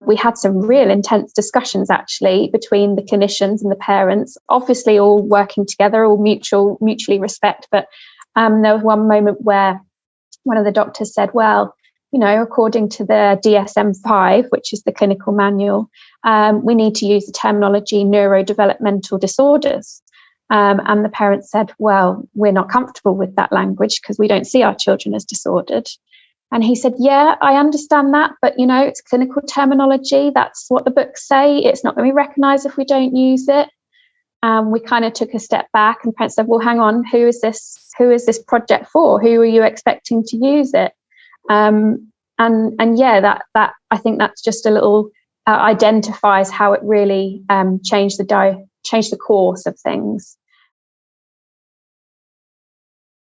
we had some real intense discussions actually between the clinicians and the parents, obviously all working together, all mutual, mutually respect. But um, there was one moment where one of the doctors said, well, you know, according to the DSM 5, which is the clinical manual, um, we need to use the terminology neurodevelopmental disorders. Um, and the parents said, well, we're not comfortable with that language because we don't see our children as disordered. And he said, Yeah, I understand that, but you know, it's clinical terminology. That's what the books say. It's not going to be recognized if we don't use it. Um, we kind of took a step back and parents said, Well, hang on, who is this? Who is this project for? Who are you expecting to use it? Um, and and yeah, that that I think that's just a little uh, identifies how it really um, changed the di- changed the course of things.